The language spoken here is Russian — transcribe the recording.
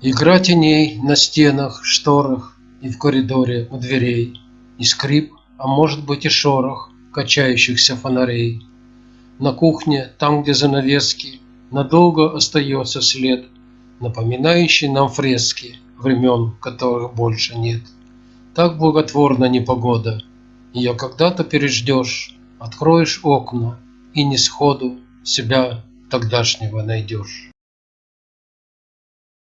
Игра теней на стенах, шторах И в коридоре у дверей, И скрип, а может быть и шорох Качающихся фонарей. На кухне, там, где занавески, Надолго остается след, Напоминающий нам фрески Времен, которых больше нет. Так благотворна непогода, Ее когда-то переждешь, Откроешь окна и не сходу Себя тогдашнего найдешь.